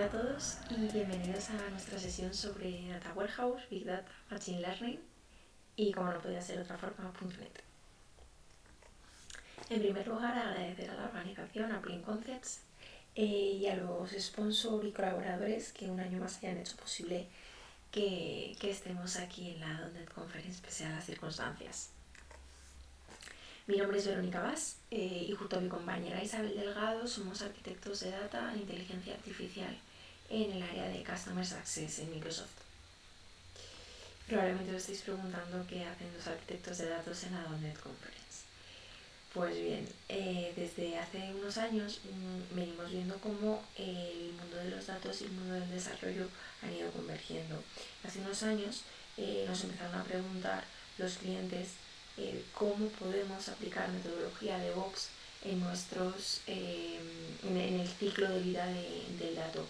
Hola a todos y bienvenidos a nuestra sesión sobre Data Warehouse, Big Data, Machine Learning y como no podía ser de otra forma, .NET. En primer lugar, agradecer a la organización, a Plain Concepts eh, y a los sponsors y colaboradores que un año más hayan hecho posible que, estemos aquí en la .NET Conference pese a las circunstancias. Mi nombre es Verónica Vaz eh, y junto a mi compañera Isabel Delgado somos arquitectos de data en inteligencia artificial en el área de Customer Success en Microsoft. Probablemente os estéis preguntando qué hacen los arquitectos de datos en la .NET Conference. Pues bien, eh, desde hace unos años mm, venimos viendo cómo el mundo de los datos y el mundo del desarrollo han ido convergiendo. Hace unos años eh, nos empezaron a preguntar los clientes cómo podemos aplicar metodología de Vox en, nuestros, em, en, el ciclo de vida del dato.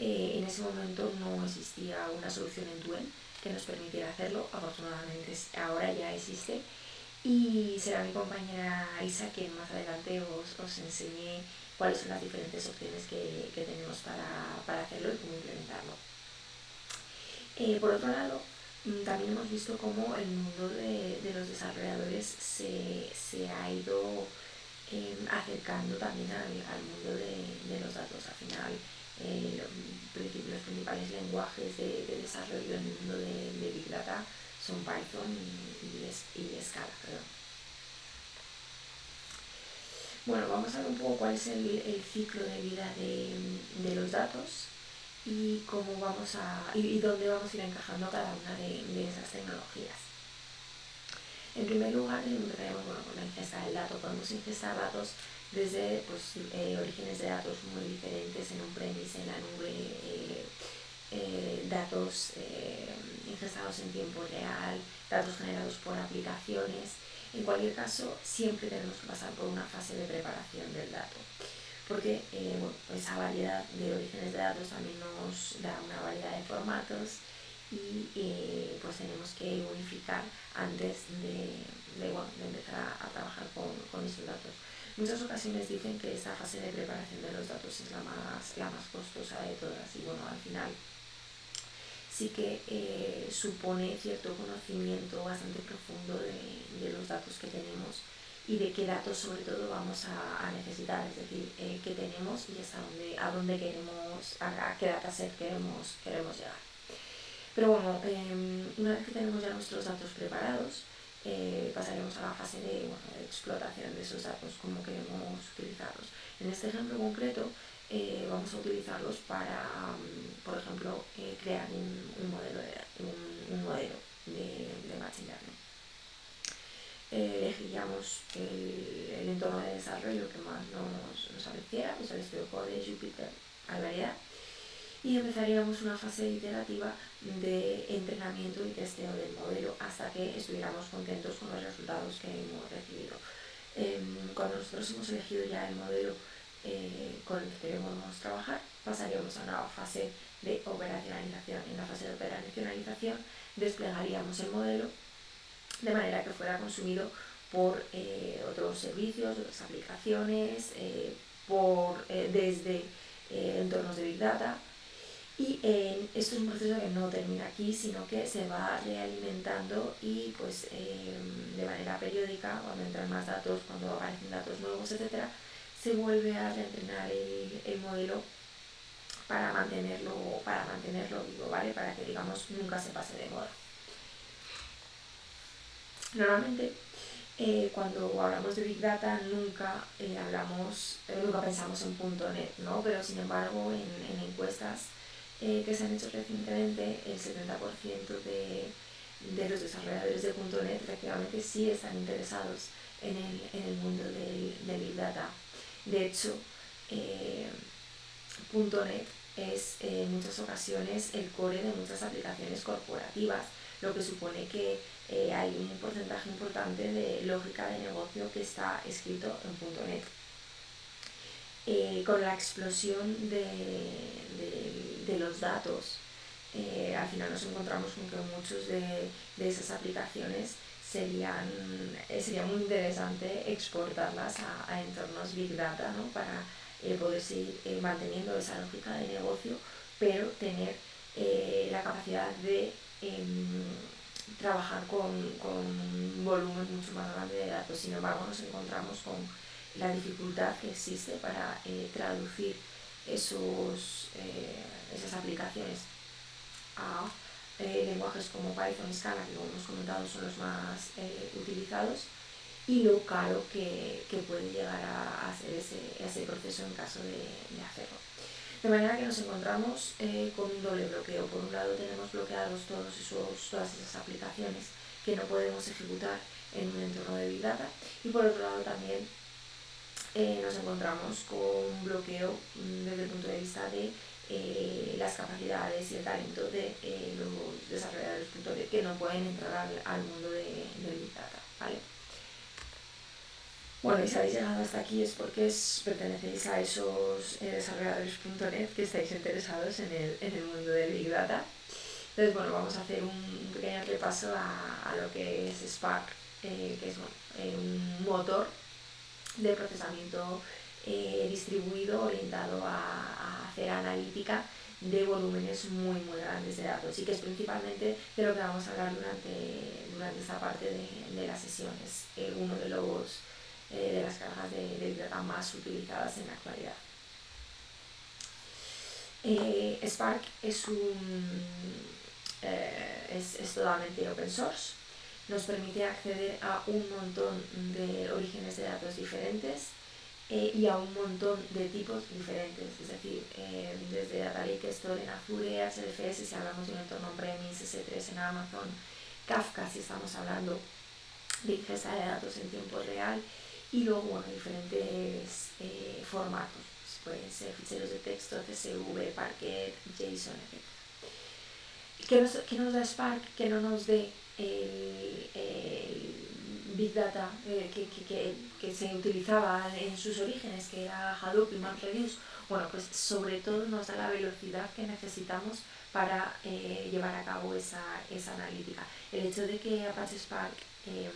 Eh, en ese momento no existía una solución en Duel que nos permitiera hacerlo, afortunadamente ahora ya existe y será mi compañera Isa quien más adelante os, os enseñe cuáles son las diferentes opciones que, que tenemos para, para, hacerlo y cómo implementarlo. Eh, por otro lado, Mm, también hemos visto cómo el mundo de, los desarrolladores se, ha ido em, acercando también al, mundo de, los datos. Al final, eh, los principales lenguajes de, desarrollo en el mundo de, Big Data son Python y, Scala. Bueno, vamos a ver un poco cuál es el, ciclo de vida de los datos y cómo vamos a y, dónde vamos a ir encajando cada una de, esas tecnologías. En primer lugar, empezaremos bueno, con la ingesta del dato. Podemos ingestar datos desde pues, eh, orígenes de datos muy diferentes en un premise, en la nube, eh, eh, datos ingestados en tiempo real, datos generados por aplicaciones. En cualquier caso, siempre tenemos que pasar por una fase de preparación del dato porque esa variedad de orígenes de datos también nos da una variedad de formatos y pues tenemos que unificar antes de, empezar a, trabajar con, esos datos. Muchas ocasiones dicen que esa fase de preparación de los datos es la más, la más costosa de todas y bueno, al final sí que eh, supone cierto conocimiento bastante profundo de los datos que tenemos y de qué datos sobre todo vamos a, necesitar, es decir, eh, qué tenemos y hasta dónde, a dónde queremos, a, qué dataset queremos, queremos llegar. Pero bueno, em, una vez que tenemos ya nuestros datos preparados, eh, pasaremos a la fase de, explotación de esos datos, cómo queremos utilizarlos. En este ejemplo concreto, eh, vamos a utilizarlos para, mm, por ejemplo, crear un, modelo de, un, modelo de, de Machine Learning elegiríamos el, entorno de desarrollo que más nos, nos apareciera, pues el espejo de Jupyter variedad y empezaríamos una fase iterativa de entrenamiento y testeo del modelo hasta que estuviéramos contentos con los resultados que hemos recibido. Em, cuando nosotros hemos elegido ya el modelo eh, con el que queremos trabajar, pasaríamos a una fase de operacionalización. En la fase de operacionalización desplegaríamos el modelo de manera que fuera consumido por eh, otros servicios, otras aplicaciones, eh, por, desde entornos de Big Data. Y esto es un proceso que no termina aquí, sino que se va realimentando y pues de manera periódica, cuando entran más datos, cuando aparecen datos nuevos, etc., se vuelve a reentrenar el, el modelo para mantenerlo, para mantenerlo vivo, ¿vale? Para que digamos nunca se pase de moda. Normalmente eh, cuando hablamos de Big Data nunca eh, hablamos, eh, nunca pensamos en .NET, ¿no? Pero sin embargo en, encuestas que se han hecho recientemente el 70% de, los desarrolladores de .NET efectivamente sí están interesados en el, mundo del, Big Data. De hecho, .NET es en muchas ocasiones el core de muchas aplicaciones corporativas lo que supone que eh, hay un porcentaje importante de lógica de negocio que está escrito en .NET. Eh, con la explosión de, los datos, eh, al final nos encontramos con que muchos de, esas aplicaciones serían, sería muy interesante exportarlas a, entornos Big Data para poder seguir manteniendo esa lógica de negocio, pero tener la capacidad de em, trabajar con, un volumen mucho más grande de datos. Sin embargo, nos encontramos con la dificultad que existe para traducir esos, esas aplicaciones a eh, lenguajes como Python y Scala, que como hemos comentado son los más eh, utilizados, y lo caro que, puede llegar a, hacer ese, proceso en caso de, hacerlo. De manera que nos encontramos eh, con un doble bloqueo. Por un lado tenemos bloqueados todos esos, todas esas aplicaciones que no podemos ejecutar en un entorno de Big Data y por otro lado también nos encontramos con un bloqueo mm, desde el punto de vista de eh, las capacidades y el talento de eh, los desarrolladores que no pueden entrar al, mundo de, Big Data. ¿vale? Bueno, y si habéis llegado hasta aquí es porque es, pertenecéis a esos eh, desarrolladores.net que estáis interesados en el, en el mundo del Big Data. Entonces, bueno, vamos a hacer un pequeño repaso a, a lo que es Spark, que es un motor de procesamiento eh, distribuido orientado a, hacer analítica de volúmenes muy muy grandes de datos y que es principalmente de lo que vamos a hablar durante, durante esta parte de, de las sesiones, eh, uno de, los, eh, de las cargas de, de data más utilizadas en la actualidad. Spark es, un, es, es totalmente open source, nos permite acceder a un montón de orígenes de datos diferentes eh, y a un montón de tipos diferentes, es decir, eh, desde Data Lake Store en Azure, HDFS si hablamos de un entorno premise, S3 en Amazon, Kafka si estamos hablando de ingesta de datos en tiempo real y luego bueno, diferentes eh, formatos, pueden ser ficheros de texto, CSV, Parquet, JSON, etc. ¿Qué nos, ¿Qué nos da Spark? Que no nos dé el, Big Data eh, que, que, que, se utilizaba en sus orígenes, que era Hadoop y MapReduce, bueno, pues sobre todo nos da la velocidad que necesitamos para eh, llevar a cabo esa, esa, analítica. El hecho de que Apache Spark em,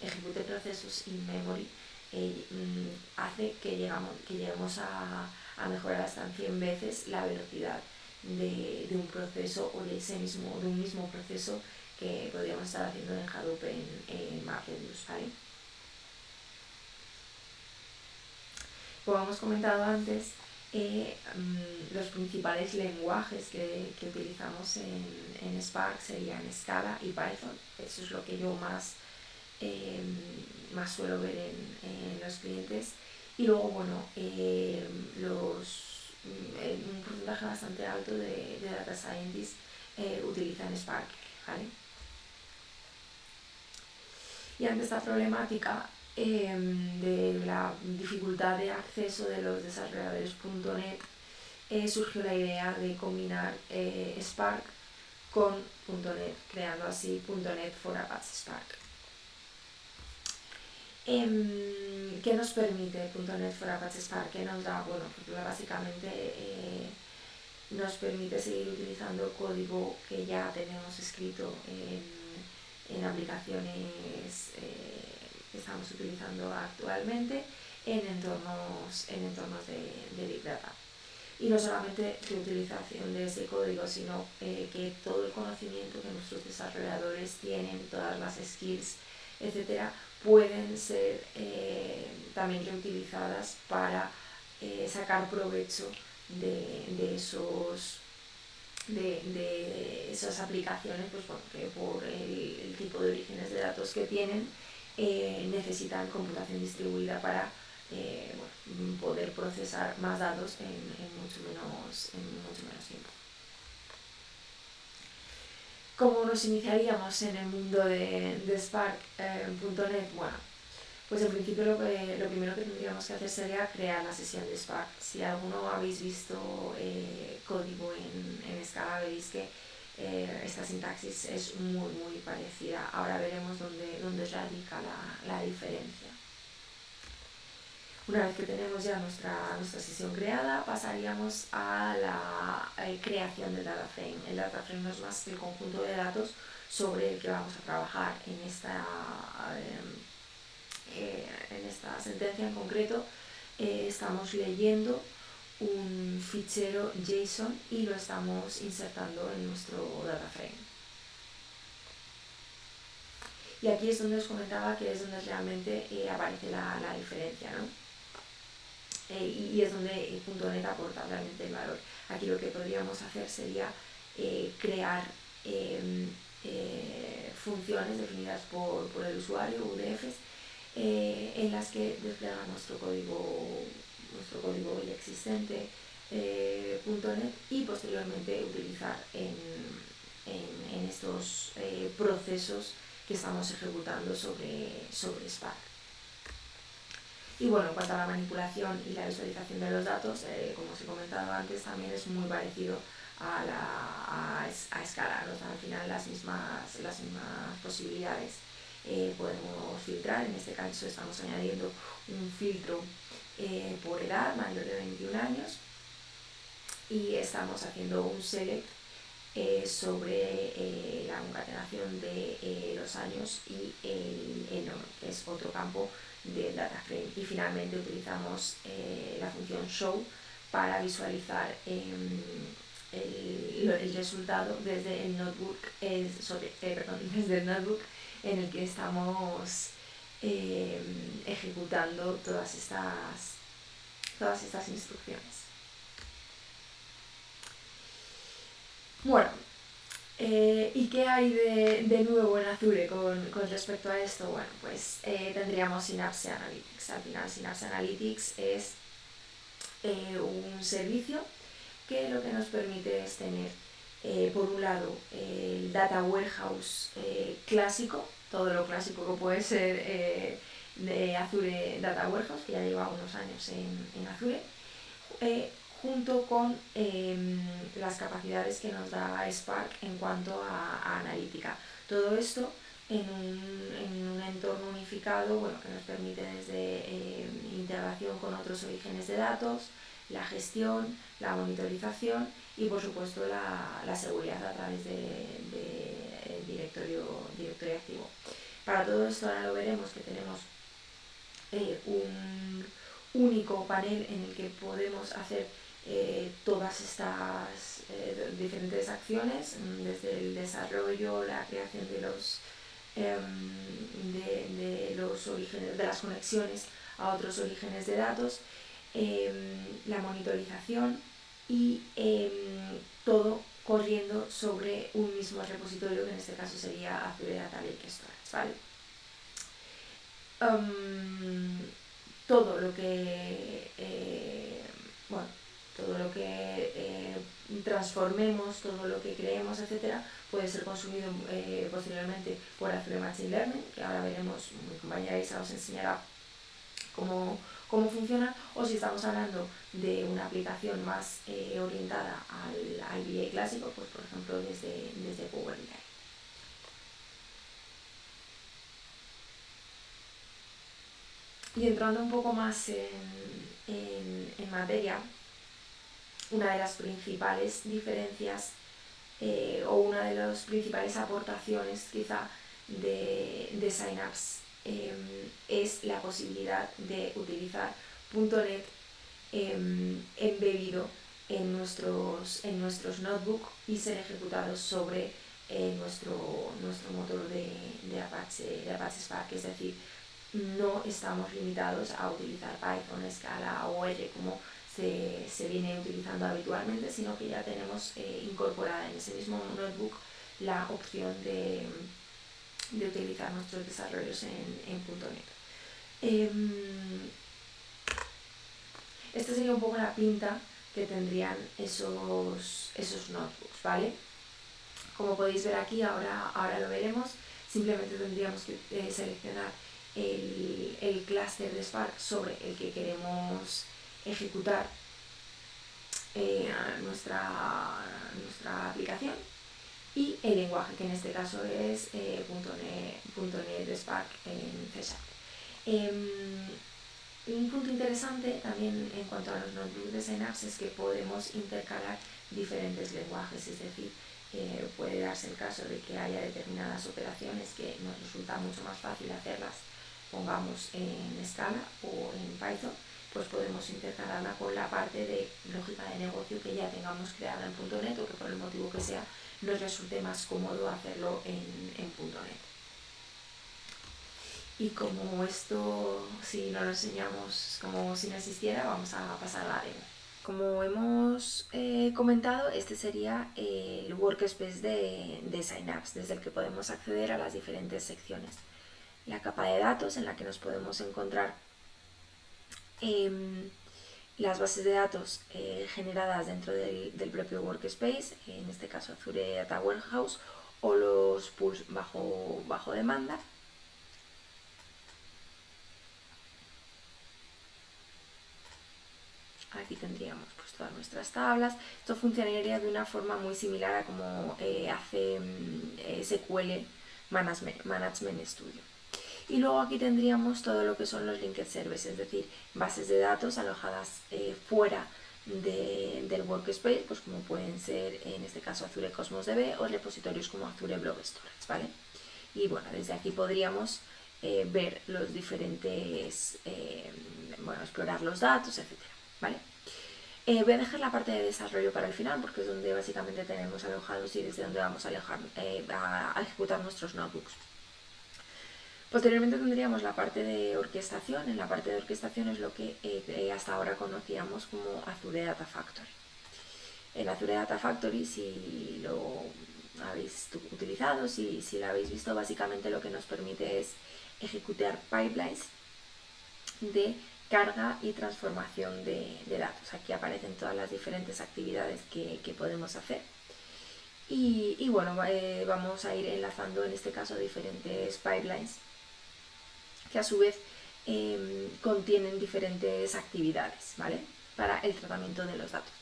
ejecute procesos in memory eh, mm, hace que, llegamos, que lleguemos a, a, mejorar hasta 100 veces la velocidad de, de, un proceso o de ese mismo, de un mismo proceso que podríamos estar haciendo en Hadoop en, en MapReduce, ¿vale? Como hemos comentado antes, eh, mm, los principales lenguajes que, que utilizamos en, en, Spark serían Scala y Python. Eso es lo que yo más, eh, más suelo ver en, en, los clientes. Y luego, bueno, eh, mm, un porcentaje bastante alto de, de data scientists utilizan Spark. ¿vale? Y ante esta problemática em, de la dificultad de acceso de los desarrolladores.net, eh, surgió la idea de combinar eh, Spark con .NET, creando así .NET for Apache Spark. Em, ¿Qué nos permite .NET for Apache Spark? ¿Qué nos da? Bueno, pues básicamente eh, nos permite seguir utilizando código que ya tenemos escrito en en aplicaciones eh, que estamos utilizando actualmente en entornos, en entornos de, Big Data. Y no solamente utilización de ese código, sino eh, que todo el conocimiento que nuestros desarrolladores tienen, todas las skills, etcétera, pueden ser eh, también reutilizadas para sacar provecho de, de esos de, de esas aplicaciones, pues porque por el, tipo de orígenes de datos que tienen, eh, necesitan computación distribuida para eh, poder procesar más datos en, mucho menos, en mucho menos tiempo. ¿Cómo nos iniciaríamos en el mundo de, de Spark.net? Eh, bueno, pues en principio lo, lo primero que tendríamos que hacer sería crear la sesión de Spark. Si alguno habéis visto eh, código en, en Scala, veréis que eh, esta sintaxis es muy muy parecida. Ahora veremos dónde, dónde radica la, la, diferencia. Una vez que tenemos ya nuestra, nuestra sesión creada, pasaríamos a la eh, creación del data frame. El data frame no es más que el conjunto de datos sobre el que vamos a trabajar en esta en esta sentencia en concreto, eh, estamos leyendo un fichero JSON y lo estamos insertando en nuestro data frame. Y aquí es donde os comentaba que es donde realmente eh, aparece la, diferencia, ¿no? Eh, y, es donde .NET aporta realmente el valor. Aquí lo que podríamos hacer sería eh, crear em, funciones definidas por, el usuario, UDFs, en las que desplegan nuestro código, nuestro código ya existente .NET y posteriormente utilizar en, en estos procesos que estamos ejecutando sobre, sobre Spark. Y bueno, en cuanto a la manipulación y la visualización de los datos, eh, como os he comentado antes, también es muy parecido a, la, a, escala, al final las mismas, las mismas posibilidades. Eh, podemos filtrar, en este caso estamos añadiendo un filtro eh, por edad mayor de 21 años y estamos haciendo un select eh, sobre la concatenación de los años y el, el que es otro campo del data frame. Y finalmente utilizamos la función show para visualizar em, el, el, resultado desde el notebook, perdón, desde el notebook en el que estamos em, ejecutando todas estas, todas estas instrucciones. Bueno, eh, ¿y qué hay de, nuevo en Azure con, respecto a esto? Bueno, pues eh, tendríamos Synapse Analytics. Al final Synapse Analytics es eh, un servicio que lo que nos permite es tener, por un lado, el Data Warehouse clásico, todo lo clásico que puede ser de Azure Data Warehouse, que ya lleva unos años en, en Azure, junto con em, las capacidades que nos da Spark en cuanto a, analítica. Todo esto en un, entorno unificado bueno, que nos permite desde em, integración con otros orígenes de datos, la gestión, la monitorización y por supuesto la, seguridad a través del de, directorio, directorio activo. Para todo esto ahora lo veremos que tenemos eh, un único panel en el que podemos hacer eh, todas estas eh, diferentes acciones, mm, desde el desarrollo, la creación de los, em, de, los orígenes, de las conexiones a otros orígenes de datos, em, la monitorización y em, todo corriendo sobre un mismo repositorio que en este caso sería Azure Data Lake Storage. todo lo que eh, bueno, todo lo que eh, transformemos, todo lo que creemos, etcétera, puede ser consumido eh, posteriormente por Azure Machine Learning, que ahora veremos, mi compañera Isa os enseñará cómo, cómo funciona, o si estamos hablando de una aplicación más eh, orientada al, BI clásico, pues por ejemplo desde, desde Power BI. Y entrando un poco más en, en, en materia, una de las principales diferencias eh, o una de las principales aportaciones quizá de, de Synapse em, es la posibilidad de utilizar .NET em, embebido en nuestros, en nuestros notebooks y ser ejecutados sobre eh, nuestro, nuestro motor de, de, Apache, de Apache Spark, es decir, no estamos limitados a utilizar Python, Scala o R como se, viene utilizando habitualmente, sino que ya tenemos eh, incorporada en ese mismo notebook la opción de, utilizar nuestros desarrollos en, en .NET. Em, esta sería un poco la pinta que tendrían esos, esos notebooks, ¿vale? Como podéis ver aquí, ahora, ahora lo veremos, simplemente tendríamos que eh, seleccionar el, el clúster de Spark sobre el que queremos ejecutar eh, nuestra, nuestra aplicación y el lenguaje, que en este caso es eh, .NET, Spark en C em, un punto interesante también en cuanto a los notebooks de Synapse es que podemos intercalar diferentes lenguajes, es decir, eh, puede darse el caso de que haya determinadas operaciones que nos resulta mucho más fácil hacerlas, pongamos en Scala o en Python, pues podemos intercalarla con la parte de lógica de negocio que ya tengamos creada en .NET o que por el motivo que sea nos resulte más cómodo hacerlo en, en .NET. Y como esto, si no lo enseñamos como si no existiera, vamos a pasar a la demo. Como hemos eh, comentado, este sería el workspace de, de Synapse, desde el que podemos acceder a las diferentes secciones. La capa de datos en la que nos podemos encontrar em, las bases de datos eh, generadas dentro del, propio workspace, en este caso Azure Data Warehouse, o los pools bajo, bajo demanda. Aquí tendríamos pues, todas nuestras tablas. Esto funcionaría de una forma muy similar a como eh, hace mm, eh, SQL Management Studio. Y luego aquí tendríamos todo lo que son los linked services, es decir, bases de datos alojadas eh, fuera del workspace, pues como pueden ser en este caso Azure Cosmos DB o repositorios como Azure Blob Storage, ¿vale? Y bueno, desde aquí podríamos eh, ver los diferentes, eh, bueno, explorar los datos, etcétera, ¿vale? voy a dejar la parte de desarrollo para el final porque es donde básicamente tenemos alojados y desde donde vamos a, a ejecutar nuestros notebooks. Posteriormente tendríamos la parte de orquestación. En la parte de orquestación es lo que eh, eh, hasta ahora conocíamos como Azure Data Factory. El Azure Data Factory, si lo habéis utilizado, si, si lo habéis visto, básicamente lo que nos permite es ejecutar pipelines de carga y transformación de, datos. Aquí aparecen todas las diferentes actividades que, podemos hacer. Y, bueno, eh, vamos a ir enlazando en este caso diferentes pipelines que a su vez em, contienen diferentes actividades ¿vale? para el tratamiento de los datos.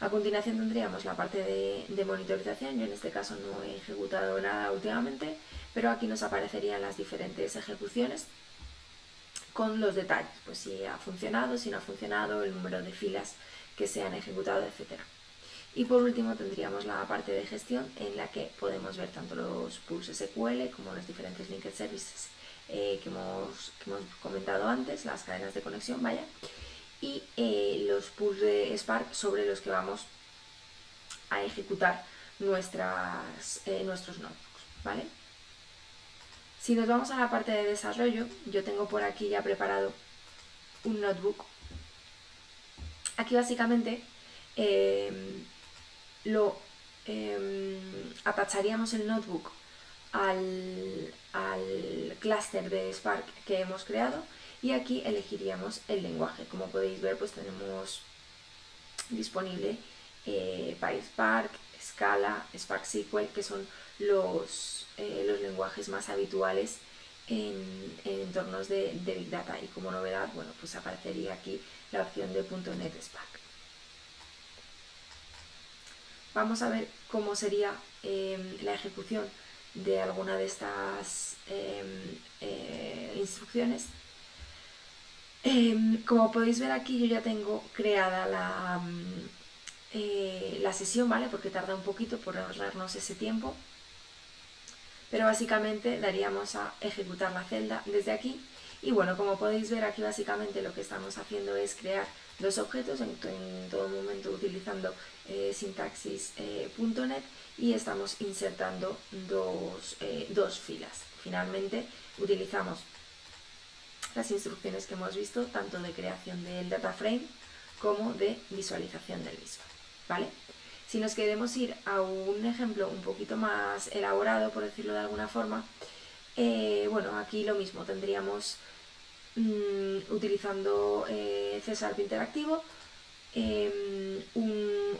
A continuación tendríamos la parte de, monitorización, yo en este caso no he ejecutado nada últimamente, pero aquí nos aparecerían las diferentes ejecuciones con los detalles, pues si ha funcionado, si no ha funcionado, el número de filas que se han ejecutado, etc. Y por último tendríamos la parte de gestión en la que podemos ver tanto los pools SQL como los diferentes linked services eh, que, hemos, comentado antes, las cadenas de conexión, vaya, y eh, los pools de Spark sobre los que vamos a ejecutar nuestras, eh, nuestros notebooks, ¿vale? Si nos vamos a la parte de desarrollo, yo tengo por aquí ya preparado un notebook. Aquí básicamente lo atacharíamos el notebook al, al clúster de Spark que hemos creado y aquí elegiríamos el lenguaje. Como podéis ver, pues tenemos disponible eh, PySpark, Scala, Spark SQL, que son los, eh, los lenguajes más habituales en, entornos de, Big Data. Y como novedad, bueno, pues aparecería aquí la opción de .NET Spark. Vamos a ver cómo sería eh, la ejecución de alguna de estas em, eh, instrucciones. Em, como podéis ver aquí yo ya tengo creada la, mm, eh, la sesión, ¿vale? Porque tarda un poquito por ahorrarnos ese tiempo. Pero básicamente daríamos a ejecutar la celda desde aquí. Y bueno, como podéis ver aquí básicamente lo que estamos haciendo es crear dos objetos en, todo momento utilizando eh, sintaxis.net eh, y estamos insertando eh, dos, filas. Finalmente utilizamos las instrucciones que hemos visto tanto de creación del data frame como de visualización del mismo. ¿vale? Si nos queremos ir a un ejemplo un poquito más elaborado, por decirlo de alguna forma, bueno, aquí lo mismo, tendríamos Mm, utilizando eh, Interactivo em,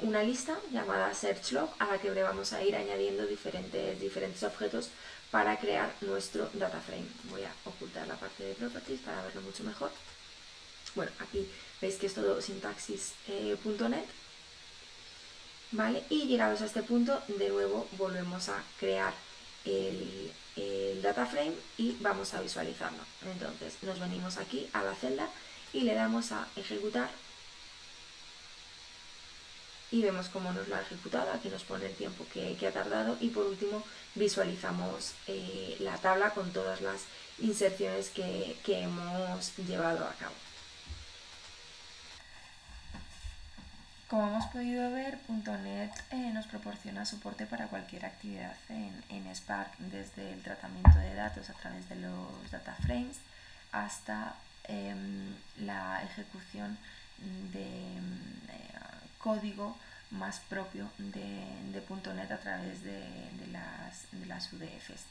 una lista llamada SearchLog a la que le vamos a ir añadiendo diferentes, diferentes objetos para crear nuestro data frame. Voy a ocultar la parte de properties para verlo mucho mejor. Bueno, aquí veis que es todo sintaxis.net. Eh, ¿Vale? Y llegados a este punto, de nuevo volvemos a crear el, el data frame y vamos a visualizarlo. Entonces nos venimos aquí a la celda y le damos a ejecutar y vemos cómo nos lo ha ejecutado, aquí nos pone el tiempo que, ha tardado y por último visualizamos eh, la tabla con todas las inserciones que, hemos llevado a cabo. Como hemos podido ver, .NET eh, nos proporciona soporte para cualquier actividad en, Spark, desde el tratamiento de datos a través de los data frames hasta em, la ejecución de eh, código más propio de, .NET a través de, las, de las UDFs.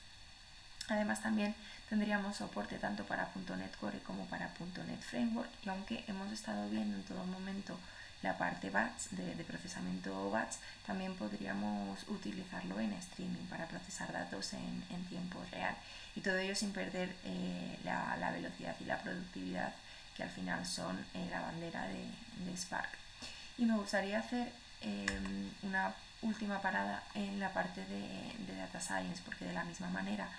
Además también tendríamos soporte tanto para .NET Core como para .NET Framework y aunque hemos estado viendo en todo momento la parte batch de, procesamiento batch, también podríamos utilizarlo en streaming para procesar datos en, tiempo real y todo ello sin perder eh, la, velocidad y la productividad que al final son eh, la bandera de, Spark. Y me gustaría hacer em, una última parada en la parte de, de Data Science porque de la misma manera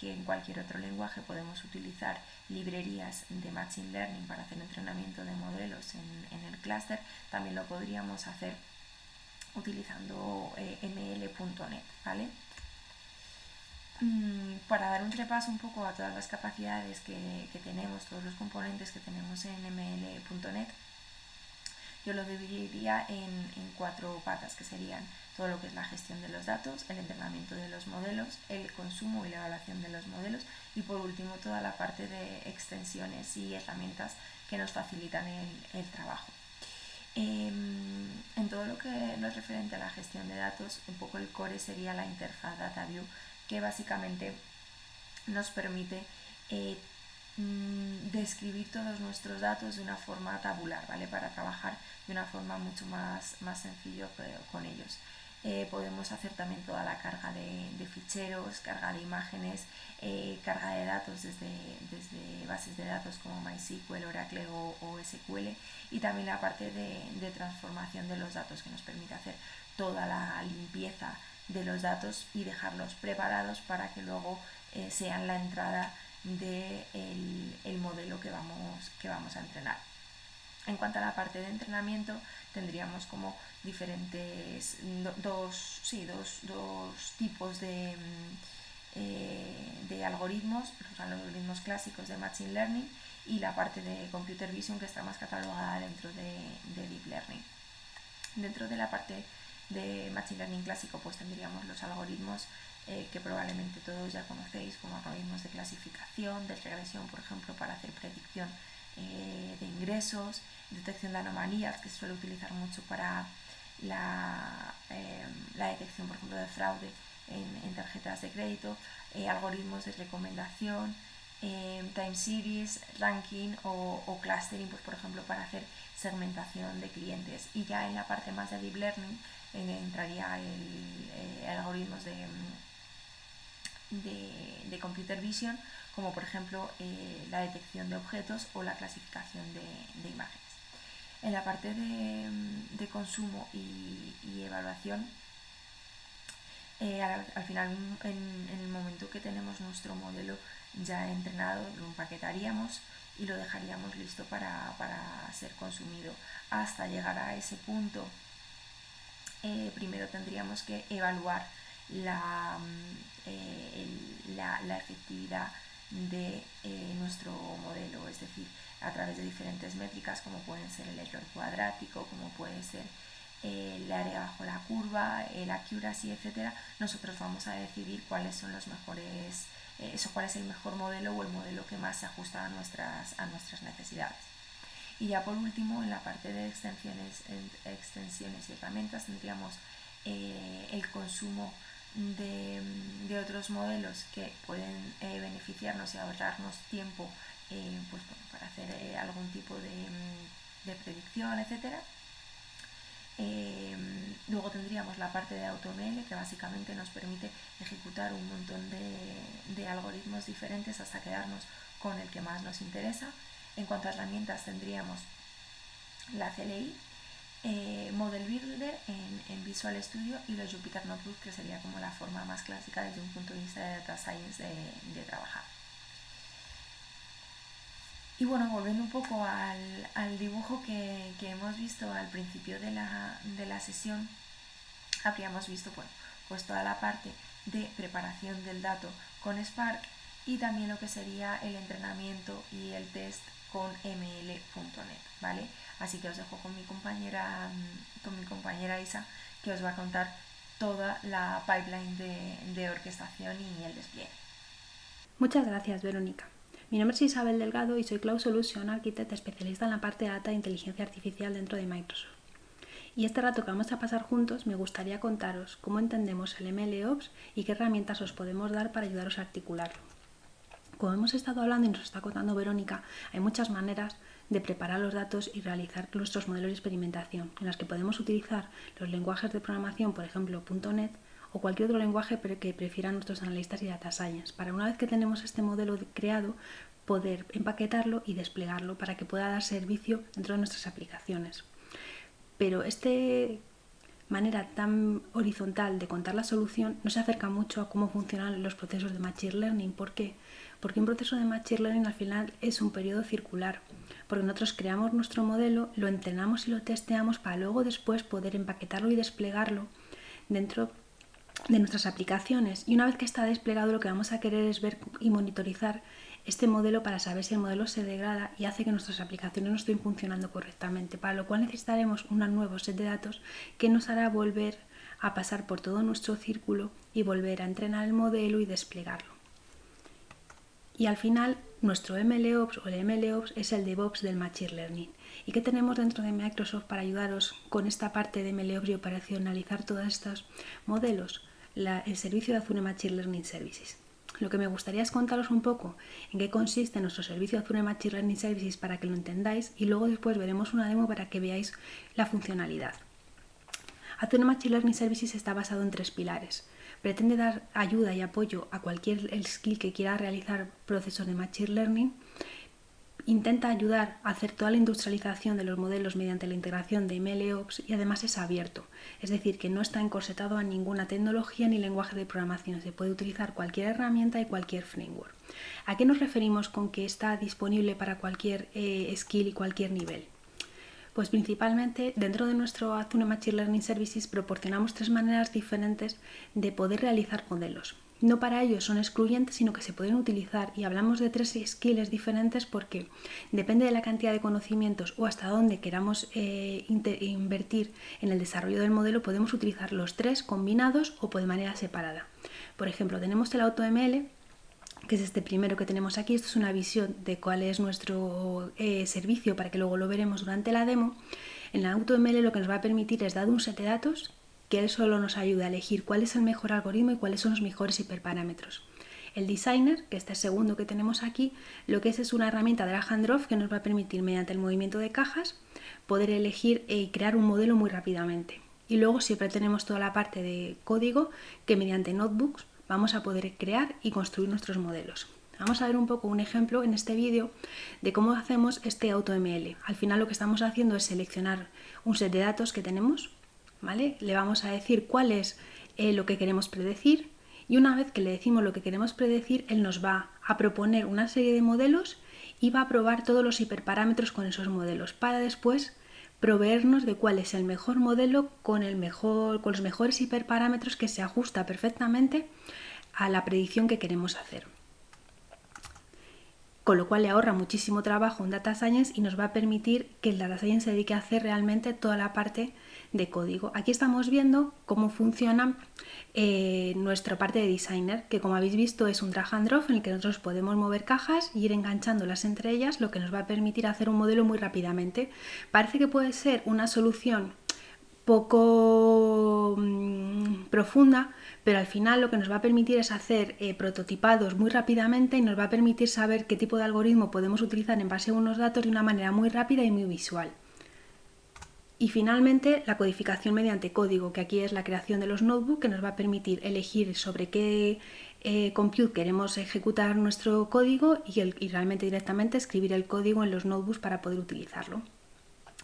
que en cualquier otro lenguaje podemos utilizar librerías de Machine Learning para hacer entrenamiento de modelos en, el clúster, también lo podríamos hacer utilizando eh, ml.net. ¿vale? Mm, para dar un repaso un poco a todas las capacidades que, que tenemos, todos los componentes que tenemos en ml.net, yo lo dividiría en, cuatro patas, que serían todo lo que es la gestión de los datos, el entrenamiento de los modelos, el consumo y la evaluación de los modelos y por último toda la parte de extensiones y herramientas que nos facilitan el, trabajo. Em, en todo lo que no es referente a la gestión de datos, un poco el core sería la interfaz DataView que básicamente nos permite eh, Mm, describir todos nuestros datos de una forma tabular, ¿vale? Para trabajar de una forma mucho más, más sencillo con ellos. Eh, podemos hacer también toda la carga de, ficheros, carga de imágenes, eh, carga de datos desde, desde, bases de datos como MySQL, Oracle o, SQL y también la parte de, transformación de los datos que nos permite hacer toda la limpieza de los datos y dejarlos preparados para que luego eh, sean la entrada del de el modelo que vamos, que vamos a entrenar. En cuanto a la parte de entrenamiento, tendríamos como diferentes, dos, sí, dos, dos tipos de, mm, eh, de algoritmos, los algoritmos clásicos de Machine Learning y la parte de Computer Vision que está más catalogada dentro de, de Deep Learning. Dentro de la parte de Machine Learning clásico, pues tendríamos los algoritmos eh, que probablemente todos ya conocéis como algoritmos de clasificación, de regresión, por ejemplo, para hacer predicción eh, de ingresos, detección de anomalías, que se suele utilizar mucho para la, eh, detección, por ejemplo, de fraude en, tarjetas de crédito, algoritmos de recomendación, time series, ranking o, clustering, pues, por ejemplo, para hacer segmentación de clientes. Y ya en la parte más de deep learning entraría el, algoritmos de de, computer vision, como por ejemplo eh, la detección de objetos o la clasificación de, imágenes. En la parte de, consumo y, evaluación, eh, al, final, en, el momento que tenemos nuestro modelo ya entrenado, lo empaquetaríamos y lo dejaríamos listo para, ser consumido. Hasta llegar a ese punto, eh, primero tendríamos que evaluar la, eh, la, efectividad de eh, nuestro modelo, es decir, a través de diferentes métricas como pueden ser el error cuadrático, como puede ser eh, el área bajo la curva, el accuracy, etcétera, nosotros vamos a decidir cuáles son los mejores, eso, cuál es el mejor modelo o el modelo que más se ajusta a nuestras, a nuestras necesidades. Y ya por último, en la parte de extensiones, extensiones y herramientas tendríamos el consumo de, otros modelos que pueden eh, beneficiarnos y ahorrarnos tiempo eh, pues, para hacer eh, algún tipo de, mm, de predicción, etc. luego tendríamos la parte de AutoML que básicamente nos permite ejecutar un montón de, de algoritmos diferentes hasta quedarnos con el que más nos interesa. En cuanto a herramientas tendríamos la CLI, eh, Model Builder en, Visual Studio y los Jupyter Notebook, que sería como la forma más clásica desde un punto de vista de Data Science de, trabajar. Y bueno, volviendo un poco al, dibujo que, hemos visto al principio de la, sesión, habríamos visto pues toda la parte de preparación del dato con Spark y también lo que sería el entrenamiento y el test con ml.net, ¿vale? Así que os dejo con mi compañera, con mi compañera Isa, que os va a contar toda la pipeline de, de orquestación y el despliegue. Muchas gracias, Verónica. Mi nombre es Isabel Delgado y soy Cloud Solution Architect especialista en la parte de data e inteligencia artificial dentro de Microsoft. Y este rato que vamos a pasar juntos me gustaría contaros cómo entendemos el MLOps y qué herramientas os podemos dar para ayudaros a articularlo. Como hemos estado hablando y nos está contando Verónica, hay muchas maneras de preparar los datos y realizar nuestros modelos de experimentación, en las que podemos utilizar los lenguajes de programación, por ejemplo .NET, o cualquier otro lenguaje que prefieran nuestros analistas y data science, para una vez que tenemos este modelo creado, poder empaquetarlo y desplegarlo para que pueda dar servicio dentro de nuestras aplicaciones. Pero esta manera tan horizontal de contar la solución no se acerca mucho a cómo funcionan los procesos de Machine Learning. ¿Por qué? Porque un proceso de Machine Learning al final es un periodo circular porque nosotros creamos nuestro modelo, lo entrenamos y lo testeamos para luego después poder empaquetarlo y desplegarlo dentro de nuestras aplicaciones. Y una vez que está desplegado lo que vamos a querer es ver y monitorizar este modelo para saber si el modelo se degrada y hace que nuestras aplicaciones no estén funcionando correctamente, para lo cual necesitaremos un nuevo set de datos que nos hará volver a pasar por todo nuestro círculo y volver a entrenar el modelo y desplegarlo. Y al final nuestro MLOps o el MLOps es el DevOps del Machine Learning. ¿Y qué tenemos dentro de Microsoft para ayudaros con esta parte de MLOps y operacionalizar todos estos modelos? el servicio de Azure Machine Learning Services. Lo que me gustaría es contaros un poco en qué consiste nuestro servicio Azure Machine Learning Services para que lo entendáis y luego después veremos una demo para que veáis la funcionalidad. Azure Machine Learning Services está basado en tres pilares pretende dar ayuda y apoyo a cualquier skill que quiera realizar procesos de Machine Learning, intenta ayudar a hacer toda la industrialización de los modelos mediante la integración de MLOps y además es abierto, es decir, que no está encorsetado a ninguna tecnología ni lenguaje de programación, se puede utilizar cualquier herramienta y cualquier framework. ¿A qué nos referimos con que está disponible para cualquier eh, skill y cualquier nivel? Pues principalmente dentro de nuestro Azure Machine Learning Services proporcionamos tres maneras diferentes de poder realizar modelos. No para ellos son excluyentes, sino que se pueden utilizar y hablamos de tres skills diferentes porque depende de la cantidad de conocimientos o hasta dónde queramos eh, invertir en el desarrollo del modelo, podemos utilizar los tres combinados o de manera separada. Por ejemplo, tenemos el AutoML, que es este primero que tenemos aquí. Esto es una visión de cuál es nuestro eh, servicio para que luego lo veremos durante la demo. En la AutoML lo que nos va a permitir es dar un set de datos que él solo nos ayuda a elegir cuál es el mejor algoritmo y cuáles son los mejores hiperparámetros. El Designer, que este segundo que tenemos aquí, lo que es es una herramienta de and drop que nos va a permitir mediante el movimiento de cajas poder elegir y crear un modelo muy rápidamente. Y luego siempre tenemos toda la parte de código que mediante notebooks vamos a poder crear y construir nuestros modelos. Vamos a ver un poco un ejemplo en este vídeo de cómo hacemos este AutoML. Al final lo que estamos haciendo es seleccionar un set de datos que tenemos, ¿vale? Le vamos a decir cuál es eh, lo que queremos predecir y una vez que le decimos lo que queremos predecir, él nos va a proponer una serie de modelos y va a probar todos los hiperparámetros con esos modelos para después proveernos de cuál es el mejor modelo con, el mejor, con los mejores hiperparámetros que se ajusta perfectamente a la predicción que queremos hacer. Con lo cual le ahorra muchísimo trabajo en Data Science y nos va a permitir que el Data Science se dedique a hacer realmente toda la parte de código. Aquí estamos viendo cómo funciona eh, nuestra parte de designer, que como habéis visto es un drag and drop en el que nosotros podemos mover cajas y ir enganchándolas entre ellas, lo que nos va a permitir hacer un modelo muy rápidamente. Parece que puede ser una solución poco mm, profunda, pero al final lo que nos va a permitir es hacer eh, prototipados muy rápidamente y nos va a permitir saber qué tipo de algoritmo podemos utilizar en base a unos datos de una manera muy rápida y muy visual. Y finalmente la codificación mediante código, que aquí es la creación de los notebooks, que nos va a permitir elegir sobre qué eh, compute queremos ejecutar nuestro código y, y realmente directamente escribir el código en los notebooks para poder utilizarlo.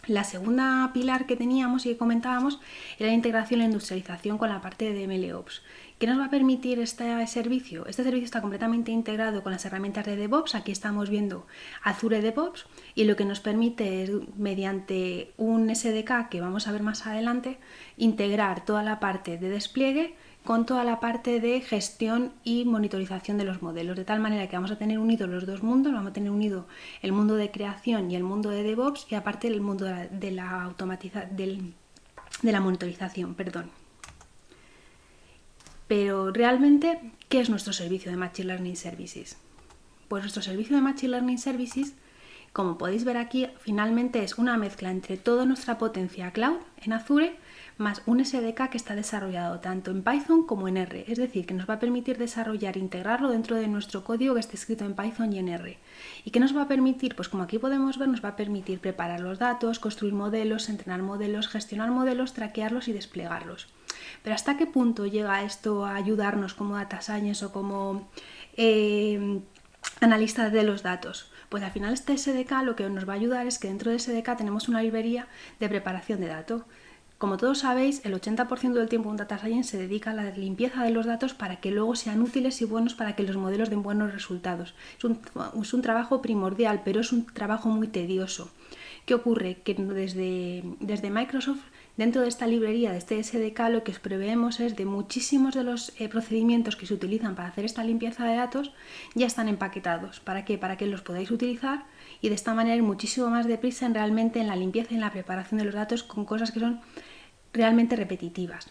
La segunda pilar que teníamos y que comentábamos era la integración y la industrialización con la parte de MLOps. ¿Qué nos va a permitir este servicio? Este servicio está completamente integrado con las herramientas de DevOps. Aquí estamos viendo Azure DevOps y lo que nos permite es, mediante un SDK que vamos a ver más adelante, integrar toda la parte de despliegue con toda la parte de gestión y monitorización de los modelos, de tal manera que vamos a tener unidos los dos mundos, vamos a tener unido el mundo de creación y el mundo de DevOps y aparte el mundo de la, de automatización, de la monitorización, perdón. Pero realmente, ¿qué es nuestro servicio de Machine Learning Services? Pues nuestro servicio de Machine Learning Services, como podéis ver aquí, finalmente es una mezcla entre toda nuestra potencia cloud en Azure más un SDK que está desarrollado tanto en Python como en R, es decir, que nos va a permitir desarrollar e integrarlo dentro de nuestro código que esté escrito en Python y en R. ¿Y qué nos va a permitir? Pues como aquí podemos ver, nos va a permitir preparar los datos, construir modelos, entrenar modelos, gestionar modelos, traquearlos y desplegarlos. Pero ¿hasta qué punto llega esto a ayudarnos como data science o como eh, analistas de los datos? Pues al final este SDK lo que nos va a ayudar es que dentro de SDK tenemos una librería de preparación de datos. Como todos sabéis, el 80% del tiempo un data science se dedica a la limpieza de los datos para que luego sean útiles y buenos para que los modelos den buenos resultados. Es un, es un trabajo primordial, pero es un trabajo muy tedioso. ¿Qué ocurre? Que desde, desde Microsoft Dentro de esta librería, de este SDK, lo que os preveemos es de muchísimos de los eh, procedimientos que se utilizan para hacer esta limpieza de datos ya están empaquetados. ¿Para qué? Para que los podáis utilizar y de esta manera muchísimo más deprisa en realmente en la limpieza y en la preparación de los datos con cosas que son realmente repetitivas.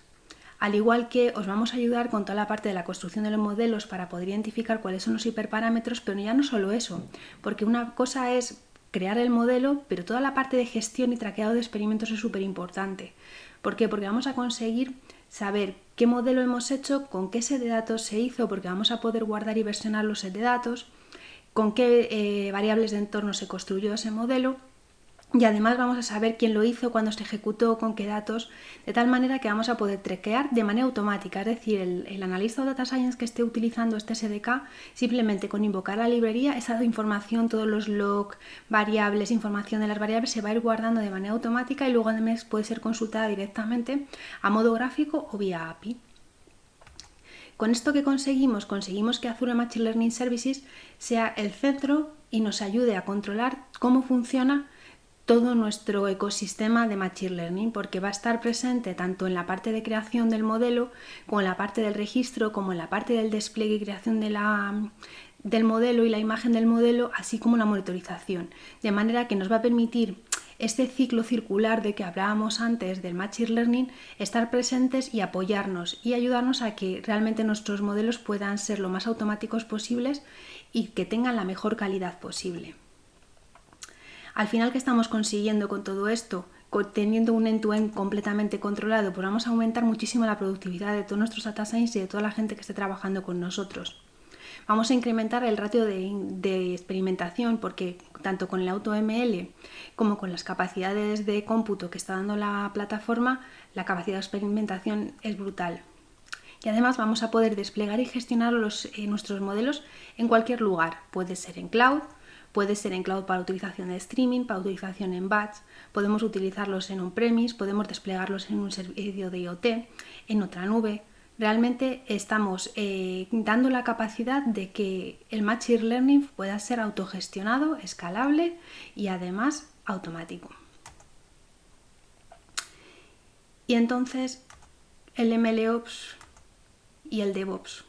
Al igual que os vamos a ayudar con toda la parte de la construcción de los modelos para poder identificar cuáles son los hiperparámetros, pero ya no solo eso, porque una cosa es crear el modelo, pero toda la parte de gestión y traqueado de experimentos es súper importante. ¿Por qué? Porque vamos a conseguir saber qué modelo hemos hecho, con qué set de datos se hizo, porque vamos a poder guardar y versionar los set de datos, con qué eh, variables de entorno se construyó ese modelo y además vamos a saber quién lo hizo, cuándo se ejecutó, con qué datos, de tal manera que vamos a poder trequear de manera automática, es decir, el, analista o data science que esté utilizando este SDK, simplemente con invocar la librería, esa información, todos los logs, variables, información de las variables se va a ir guardando de manera automática y luego además puede ser consultada directamente a modo gráfico o vía API. Con esto que conseguimos, conseguimos que Azure Machine Learning Services sea el centro y nos ayude a controlar cómo funciona todo nuestro ecosistema de Machine Learning porque va a estar presente tanto en la parte de creación del modelo como en la parte del registro, como en la parte del despliegue y creación de la, del modelo y la imagen del modelo, así como la monitorización. De manera que nos va a permitir este ciclo circular de que hablábamos antes del Machine Learning, estar presentes y apoyarnos y ayudarnos a que realmente nuestros modelos puedan ser lo más automáticos posibles y que tengan la mejor calidad posible. Al final, ¿qué estamos consiguiendo con todo esto? Teniendo un end-to-end completamente controlado, pues vamos a aumentar muchísimo la productividad de todos nuestros data science y de toda la gente que esté trabajando con nosotros. Vamos a incrementar el ratio de, experimentación porque tanto con el AutoML como con las capacidades de cómputo que está dando la plataforma, la capacidad de experimentación es brutal. Y además vamos a poder desplegar y gestionar eh, nuestros modelos en cualquier lugar. Puede ser en cloud, Puede ser en cloud para utilización de streaming, para utilización en batch, podemos utilizarlos en on-premise, podemos desplegarlos en un servicio de IoT, en otra nube. Realmente estamos eh, dando la capacidad de que el Machine Learning pueda ser autogestionado, escalable y además automático. Y entonces el MLOps y el DevOps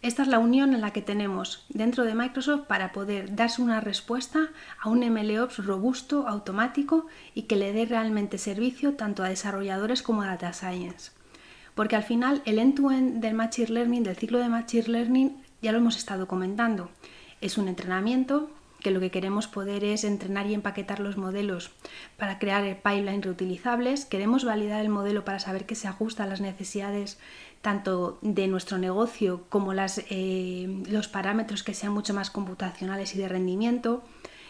esta es la unión en la que tenemos dentro de Microsoft para poder darse una respuesta a un MLOps robusto, automático y que le dé realmente servicio tanto a desarrolladores como a data science. Porque al final el end-to-end del Machine Learning, del ciclo de Machine Learning, ya lo hemos estado comentando. Es un entrenamiento que lo que queremos poder es entrenar y empaquetar los modelos para crear pipelines reutilizables. Queremos validar el modelo para saber que se ajusta a las necesidades tanto de nuestro negocio como eh, los parámetros que sean mucho más computacionales y de rendimiento.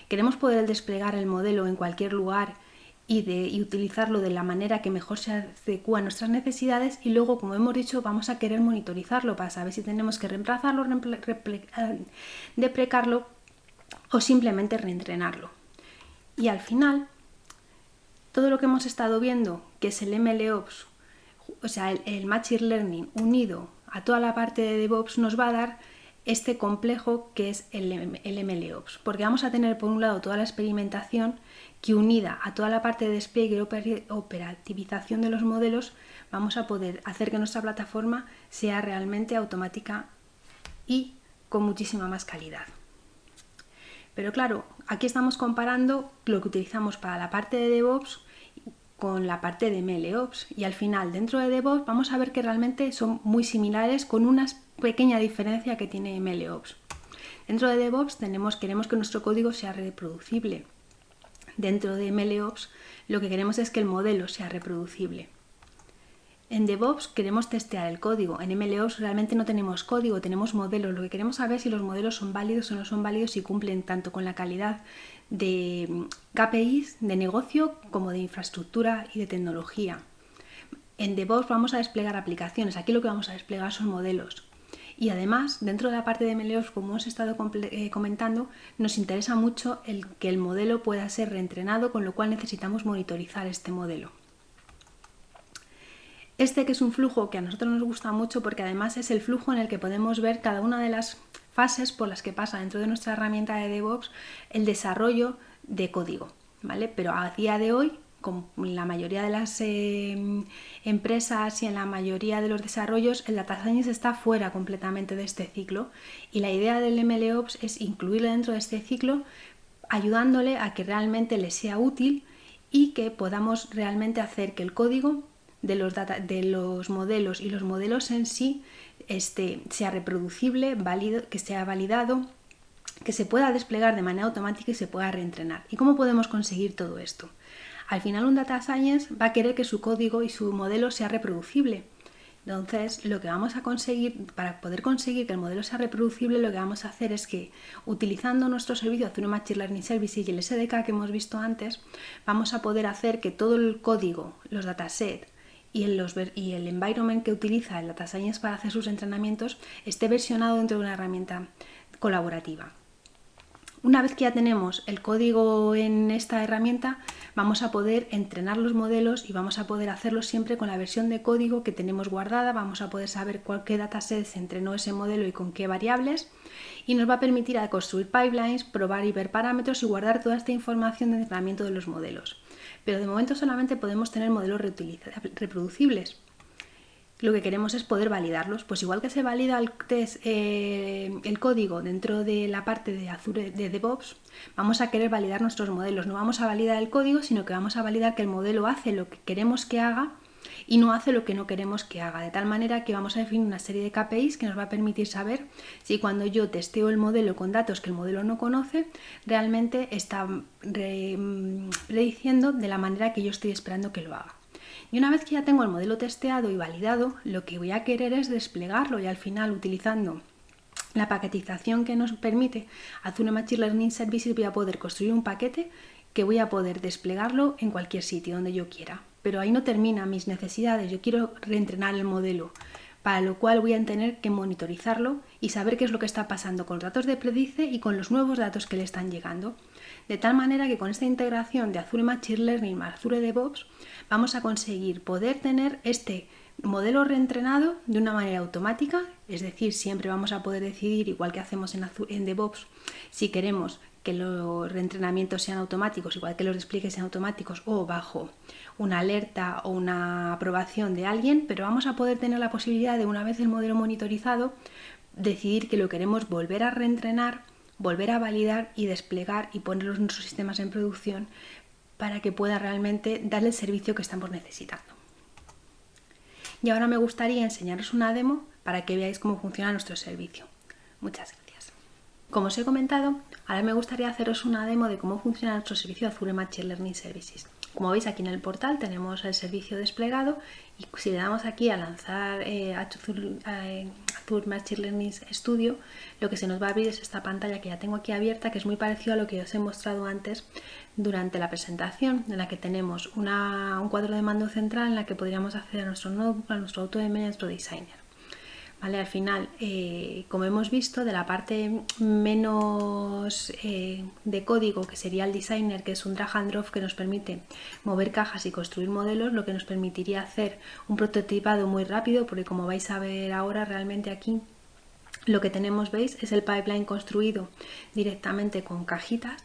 Queremos poder desplegar el modelo en cualquier lugar y, de, utilizarlo de la manera que mejor se adecua a nuestras necesidades y luego, como hemos dicho, vamos a querer monitorizarlo para saber si tenemos que reemplazarlo, eh, deprecarlo o simplemente reentrenarlo. Y al final, todo lo que hemos estado viendo, que es el MLOps o sea, el, Machine Learning unido a toda la parte de DevOps nos va a dar este complejo que es el, el MLOps, porque vamos a tener por un lado toda la experimentación que unida a toda la parte de despliegue y operativización de los modelos, vamos a poder hacer que nuestra plataforma sea realmente automática y con muchísima más calidad. Pero claro, aquí estamos comparando lo que utilizamos para la parte de DevOps con la parte de MLOps y al final dentro de DevOps vamos a ver que realmente son muy similares con una pequeña diferencia que tiene MLOps. Dentro de DevOps queremos que nuestro código sea reproducible. Dentro de MLOps lo que queremos es que el modelo sea reproducible. En DevOps queremos testear el código, en MLOps realmente no tenemos código, tenemos modelos. Lo que queremos saber es si los modelos son válidos o no son válidos y cumplen tanto con la calidad de mm, KPIs de negocio como de infraestructura y de tecnología. En DevOps vamos a desplegar aplicaciones, aquí lo que vamos a desplegar son modelos. Y además, dentro de la parte de MLOps, como hemos estado eh, comentando, nos interesa mucho el que el modelo pueda ser reentrenado, con lo cual necesitamos monitorizar este modelo. Este que es un flujo que a nosotros nos gusta mucho porque además es el flujo en el que podemos ver cada una de las fases por las que pasa dentro de nuestra herramienta de DevOps el desarrollo de código, ¿vale? Pero a día de hoy, con la mayoría de las em, empresas y en la mayoría de los desarrollos, el data science está fuera completamente de este ciclo y la idea del MLOps es incluirlo dentro de este ciclo ayudándole a que realmente le sea útil y que podamos realmente hacer que el código de los, de los modelos y los modelos en sí este, sea reproducible, válido, que sea validado, que se pueda desplegar de manera automática y se pueda reentrenar. ¿Y cómo podemos conseguir todo esto? Al final un data science va a querer que su código y su modelo sea reproducible. Entonces, lo que vamos a conseguir, para poder conseguir que el modelo sea reproducible, lo que vamos a hacer es que, utilizando nuestro servicio Azure Machine Learning Services y el SDK que hemos visto antes, vamos a poder hacer que todo el código, los datasets, y el, environment que utiliza el Data Science para hacer sus entrenamientos esté versionado dentro de una herramienta colaborativa. Una vez que ya tenemos el código en esta herramienta, vamos a poder entrenar los modelos y vamos a poder hacerlo siempre con la versión de código que tenemos guardada, vamos a poder saber cuál, qué dataset se entrenó ese modelo y con qué variables y nos va a permitir construir pipelines, probar y ver parámetros y guardar toda esta información de entrenamiento de los modelos pero de momento solamente podemos tener modelos reproducibles. Lo que queremos es poder validarlos, pues igual que se valida el, eh, el código dentro de la parte de Azure de DevOps, vamos a querer validar nuestros modelos. No vamos a validar el código, sino que vamos a validar que el modelo hace lo que queremos que haga y no hace lo que no queremos que haga, de tal manera que vamos a definir una serie de KPIs que nos va a permitir saber si cuando yo testeo el modelo con datos que el modelo no conoce, realmente está mm, prediciendo de la manera que yo estoy esperando que lo haga. Y una vez que ya tengo el modelo testeado y validado, lo que voy a querer es desplegarlo y al final utilizando la paquetización que nos permite Azure Machine Learning Services voy a poder construir un paquete que voy a poder desplegarlo en cualquier sitio donde yo quiera pero ahí no terminan mis necesidades, yo quiero reentrenar el modelo, para lo cual voy a tener que monitorizarlo y saber qué es lo que está pasando con los datos de Predice y con los nuevos datos que le están llegando. De tal manera que con esta integración de Azure Machine Learning más Azure DevOps vamos a conseguir poder tener este modelo reentrenado de una manera automática, es decir, siempre vamos a poder decidir, igual que hacemos en, en DevOps, si queremos que los reentrenamientos sean automáticos, igual que los despliegues sean automáticos o bajo una alerta o una aprobación de alguien, pero vamos a poder tener la posibilidad de una vez el modelo monitorizado decidir que lo queremos volver a reentrenar, volver a validar y desplegar y poner en nuestros sistemas en producción para que pueda realmente dar el servicio que estamos necesitando. Y ahora me gustaría enseñaros una demo para que veáis cómo funciona nuestro servicio. Muchas gracias. Como os he comentado, ahora me gustaría haceros una demo de cómo funciona nuestro servicio Azure Machine Learning Services. Como veis aquí en el portal tenemos el servicio desplegado y si le damos aquí a lanzar eh, Azure, eh, Machine Learning Studio, lo que se nos va a abrir es esta pantalla que ya tengo aquí abierta, que es muy parecido a lo que os he mostrado antes durante la presentación, en la que tenemos un cuadro de mando central en la que podríamos acceder a nuestro notebook, a nuestro AutoM y a nuestro Designer. Al final, eh, como hemos visto, de la parte menos eh, de código, que sería el designer, que es un drag and drop que nos permite mover cajas y construir modelos, lo que nos permitiría hacer un prototipado muy rápido, porque como vais a ver ahora, realmente aquí lo que tenemos, veis, es el pipeline construido directamente con cajitas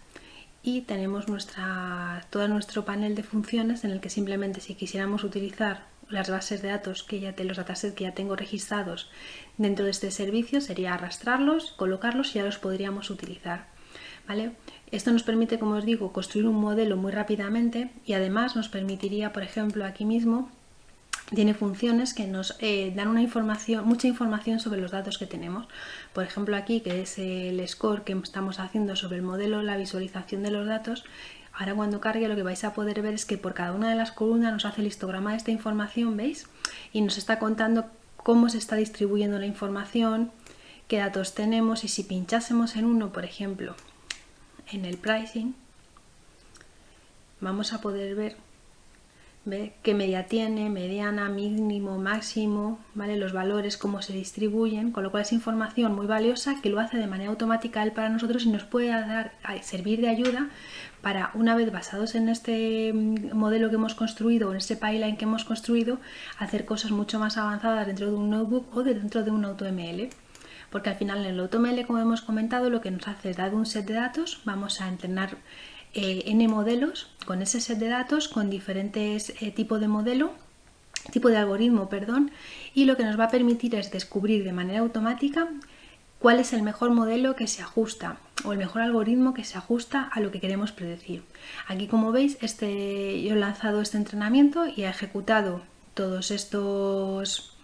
y tenemos nuestra, todo nuestro panel de funciones en el que simplemente si quisiéramos utilizar las bases de datos que ya te, los datasets que ya tengo registrados dentro de este servicio sería arrastrarlos, colocarlos y ya los podríamos utilizar. ¿vale? Esto nos permite, como os digo, construir un modelo muy rápidamente y además nos permitiría, por ejemplo, aquí mismo tiene funciones que nos eh, dan una información, mucha información sobre los datos que tenemos. Por ejemplo aquí, que es el score que estamos haciendo sobre el modelo, la visualización de los datos, ahora cuando cargue lo que vais a poder ver es que por cada una de las columnas nos hace el histograma de esta información, ¿veis? Y nos está contando cómo se está distribuyendo la información, qué datos tenemos y si pinchásemos en uno, por ejemplo, en el pricing, vamos a poder ver ¿Ve? qué media tiene, mediana, mínimo, máximo, ¿vale? los valores, cómo se distribuyen, con lo cual es información muy valiosa que lo hace de manera automática él para nosotros y nos puede dar, servir de ayuda para, una vez basados en este mm, modelo que hemos construido o en este pipeline que hemos construido, hacer cosas mucho más avanzadas dentro de un notebook o dentro de un AutoML. Porque al final en el AutoML, como hemos comentado, lo que nos hace es dar un set de datos, vamos a entrenar eh, n modelos con ese set de datos, con diferentes eh, tipos de modelo, tipo de algoritmo, perdón, y lo que nos va a permitir es descubrir de manera automática cuál es el mejor modelo que se ajusta o el mejor algoritmo que se ajusta a lo que queremos predecir. Aquí como veis este, yo he lanzado este entrenamiento y he ejecutado todos estos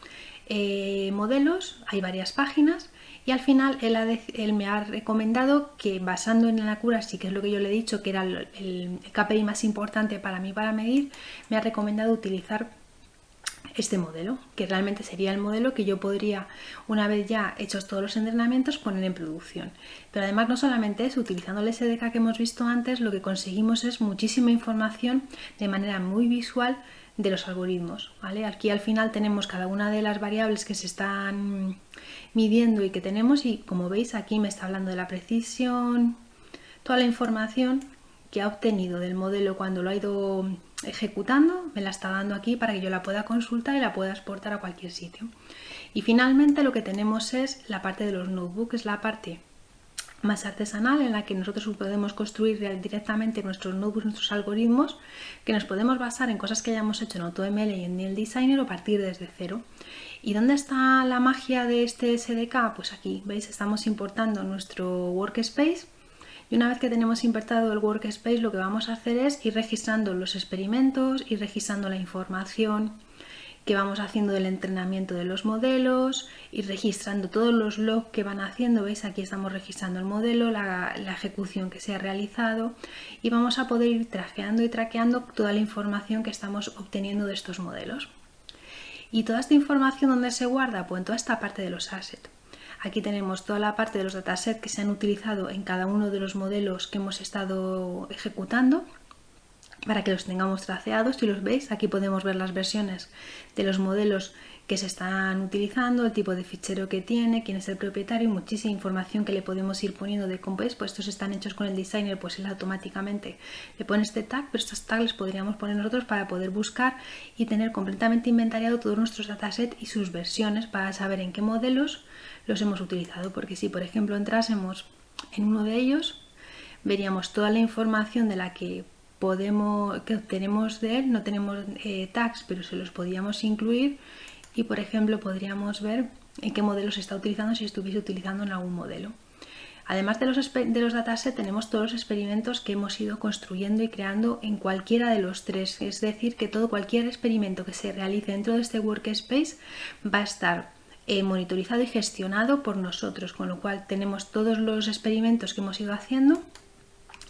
eh, modelos, hay varias páginas y al final él, me ha recomendado que basando en la sí que es lo que yo le he dicho, que era el, KPI más importante para mí para medir, me ha recomendado utilizar este modelo, que realmente sería el modelo que yo podría, una vez ya hechos todos los entrenamientos, poner en producción. Pero además no solamente eso, utilizando el SDK que hemos visto antes, lo que conseguimos es muchísima información de manera muy visual de los algoritmos. ¿vale? Aquí al final tenemos cada una de las variables que se están midiendo y que tenemos y como veis aquí me está hablando de la precisión, toda la información que ha obtenido del modelo cuando lo ha ido ejecutando, me la está dando aquí para que yo la pueda consultar y la pueda exportar a cualquier sitio. Y finalmente lo que tenemos es la parte de los notebooks, la parte más artesanal en la que nosotros podemos construir directamente nuestros notebooks, nuestros algoritmos, que nos podemos basar en cosas que hayamos hecho en AutoML y en el Designer o partir desde cero. ¿Y dónde está la magia de este SDK? Pues aquí, ¿veis? Estamos importando nuestro workspace y una vez que tenemos importado el workspace lo que vamos a hacer es ir registrando los experimentos, ir registrando la información, que vamos haciendo del entrenamiento de los modelos, y registrando todos los logs que van haciendo, veis aquí estamos registrando el modelo, la, ejecución que se ha realizado y vamos a poder ir trajeando y traqueando toda la información que estamos obteniendo de estos modelos. ¿Y toda esta información dónde se guarda? Pues en toda esta parte de los assets. Aquí tenemos toda la parte de los datasets que se han utilizado en cada uno de los modelos que hemos estado ejecutando para que los tengamos traceados. Si los veis, aquí podemos ver las versiones de los modelos que se están utilizando, el tipo de fichero que tiene, quién es el propietario, muchísima información que le podemos ir poniendo de cómo pues estos están hechos con el designer, pues él automáticamente le pone este tag, pero estos tags los podríamos poner nosotros para poder buscar y tener completamente inventariado todos nuestros datasets y sus versiones para saber en qué modelos los hemos utilizado, porque si por ejemplo entrásemos en uno de ellos, veríamos toda la información de la que podemos, que obtenemos de él, no tenemos eh, tags, pero se los podíamos incluir y por ejemplo podríamos ver en qué modelo se está utilizando si estuviese utilizando en algún modelo. Además de los, de los datasets tenemos todos los experimentos que hemos ido construyendo y creando en cualquiera de los tres, es decir que todo cualquier experimento que se realice dentro de este workspace va a estar eh, monitorizado y gestionado por nosotros, con lo cual tenemos todos los experimentos que hemos ido haciendo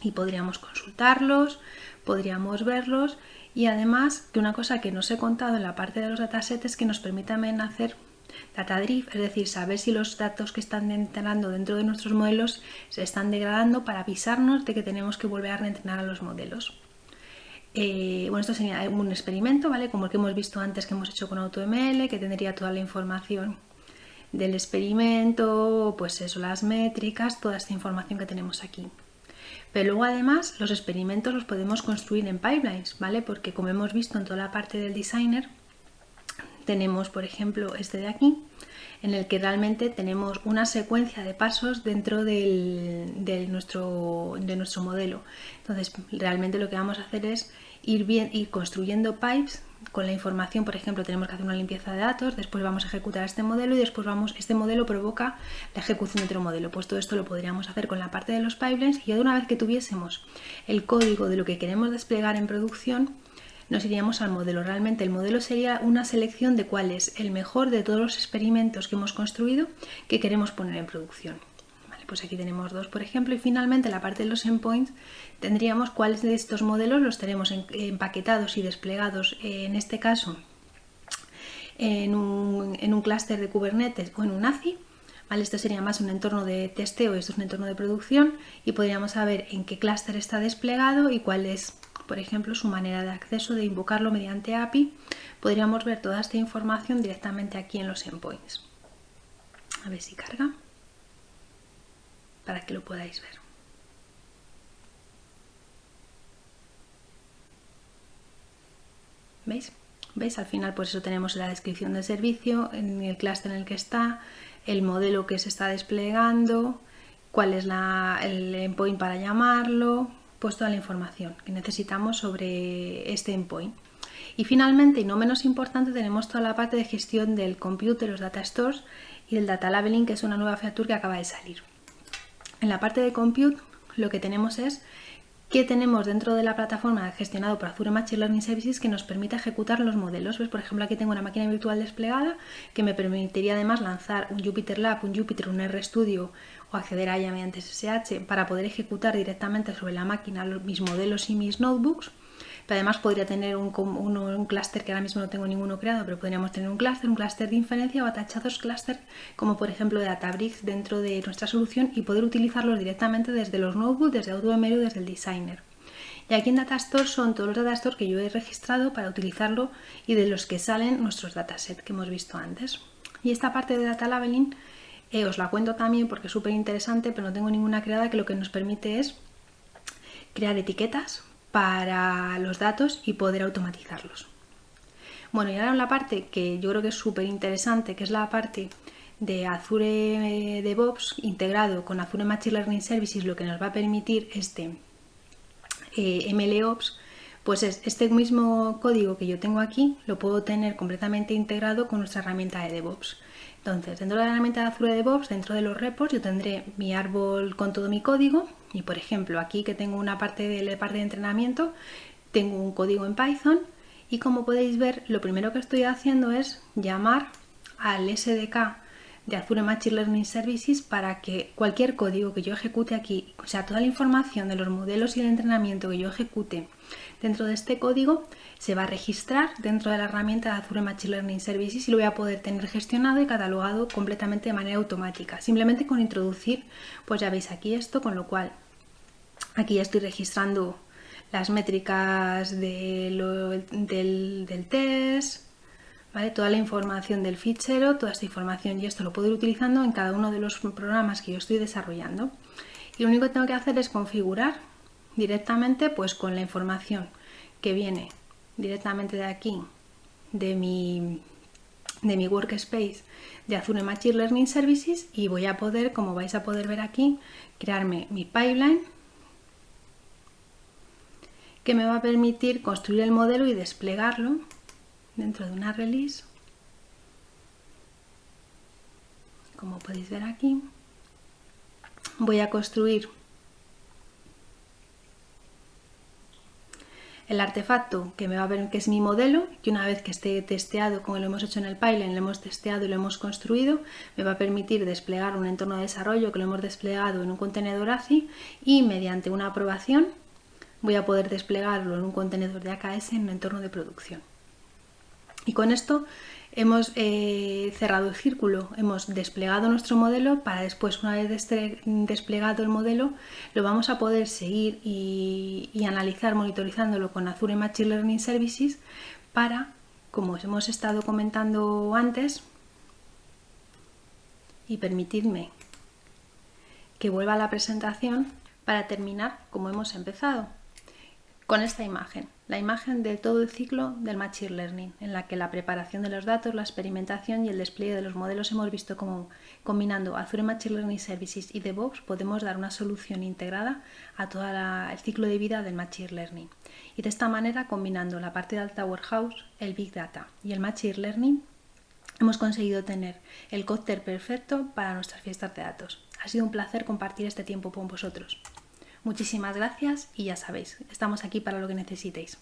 y podríamos consultarlos, podríamos verlos y además que una cosa que no os he contado en la parte de los datasets es que nos permite también hacer data drift, es decir, saber si los datos que están entrando dentro de nuestros modelos se están degradando para avisarnos de que tenemos que volver a reentrenar a los modelos. Eh, bueno, esto sería un experimento, ¿vale? Como el que hemos visto antes que hemos hecho con AutoML, que tendría toda la información del experimento, pues eso, las métricas, toda esta información que tenemos aquí. Pero luego además los experimentos los podemos construir en pipelines, ¿vale? Porque como hemos visto en toda la parte del designer, tenemos, por ejemplo, este de aquí, en el que realmente tenemos una secuencia de pasos dentro de, nuestro, de nuestro modelo. Entonces, realmente lo que vamos a hacer es ir, bien, ir construyendo pipes con la información, por ejemplo, tenemos que hacer una limpieza de datos, después vamos a ejecutar este modelo y después vamos, este modelo provoca la ejecución de otro modelo. Pues todo esto lo podríamos hacer con la parte de los pipelines y de una vez que tuviésemos el código de lo que queremos desplegar en producción, nos iríamos al modelo. Realmente el modelo sería una selección de cuál es el mejor de todos los experimentos que hemos construido que queremos poner en producción. pues aquí tenemos dos, por ejemplo, y finalmente la parte de los endpoints tendríamos cuáles de estos modelos los tenemos empaquetados y desplegados, en este caso, en un, clúster de Kubernetes o en un ACI, ¿Vale? Esto sería más un entorno de testeo esto es un entorno de producción y podríamos saber en qué clúster está desplegado y cuál es por ejemplo, su manera de acceso, de invocarlo mediante API, podríamos ver toda esta información directamente aquí en los endpoints. A ver si carga, para que lo podáis ver. ¿Veis? ¿Veis? Al final pues eso tenemos la descripción del servicio, en el clúster en el que está, el modelo que se está desplegando, cuál es el endpoint para llamarlo, pues toda la información que necesitamos sobre este endpoint. Y finalmente, y no menos importante, tenemos toda la parte de gestión del compute, los data stores y del data labeling, que es una nueva feature que acaba de salir. En la parte de compute, lo que tenemos es que tenemos dentro de la plataforma gestionado por Azure Machine Learning Services que nos permite ejecutar los modelos. Por ejemplo, aquí tengo una máquina virtual desplegada que me permitiría además lanzar un Jupyter Lab, un Jupyter, un RStudio o acceder a ella mediante SSH para poder ejecutar directamente sobre la máquina mis modelos y mis notebooks. Además podría tener un, un, clúster que ahora mismo no tengo ninguno creado, pero podríamos tener un clúster, un clúster de inferencia o atachados clúster como por ejemplo Databricks dentro de nuestra solución y poder utilizarlos directamente desde los notebooks, desde AutoML o desde el Designer. Y aquí en Datastore son todos los datastores que yo he registrado para utilizarlo y de los que salen nuestros datasets que hemos visto antes. Y esta parte de Data Labeling eh, os la cuento también porque es súper interesante, pero no tengo ninguna creada que lo que nos permite es crear etiquetas para los datos y poder automatizarlos. Bueno, y ahora la parte que yo creo que es súper interesante, que es la parte de Azure DevOps integrado con Azure Machine Learning Services, lo que nos va a permitir este eh, MLOps, pues es este mismo código que yo tengo aquí, lo puedo tener completamente integrado con nuestra herramienta de DevOps. Entonces, dentro de la herramienta de Azure DevOps, dentro de los repos, yo tendré mi árbol con todo mi código. Y, por ejemplo, aquí que tengo una parte de la parte de entrenamiento, tengo un código en Python. Y como podéis ver, lo primero que estoy haciendo es llamar al SDK de Azure Machine Learning Services para que cualquier código que yo ejecute aquí, o sea, toda la información de los modelos y el entrenamiento que yo ejecute dentro de este código, se va a registrar dentro de la herramienta de Azure Machine Learning Services y lo voy a poder tener gestionado y catalogado completamente de manera automática. Simplemente con introducir, pues ya veis aquí esto, con lo cual aquí ya estoy registrando las métricas del, test, ¿vale? toda la información del fichero, toda esta información y esto lo puedo ir utilizando en cada uno de los programas que yo estoy desarrollando. Y lo único que tengo que hacer es configurar directamente pues con la información que viene directamente de aquí, de mi, de mi workspace de Azure Machine Learning Services y voy a poder, como vais a poder ver aquí, crearme mi pipeline que me va a permitir construir el modelo y desplegarlo dentro de una release. Como podéis ver aquí, voy a construir el artefacto que me va a ver que es mi modelo y una vez que esté testeado como lo hemos hecho en el pipeline, lo hemos testeado y lo hemos construido, me va a permitir desplegar un entorno de desarrollo que lo hemos desplegado en un contenedor ACI y mediante una aprobación voy a poder desplegarlo en un contenedor de AKS en un entorno de producción. Y con esto hemos eh, cerrado el círculo, hemos desplegado nuestro modelo para después, una vez desplegado el modelo, lo vamos a poder seguir y, analizar monitorizándolo con Azure Machine Learning Services para, como os hemos estado comentando antes, y permitidme que vuelva a la presentación para terminar como hemos empezado, con esta imagen. La imagen de todo el ciclo del Machine Learning, en la que la preparación de los datos, la experimentación y el despliegue de los modelos hemos visto cómo combinando Azure Machine Learning Services y DevOps podemos dar una solución integrada a todo el ciclo de vida del Machine Learning. Y de esta manera, combinando la parte de Alta Warehouse, el Big Data y el Machine Learning, hemos conseguido tener el cóctel perfecto para nuestras fiestas de datos. Ha sido un placer compartir este tiempo con vosotros. Muchísimas gracias y ya sabéis, estamos aquí para lo que necesitéis.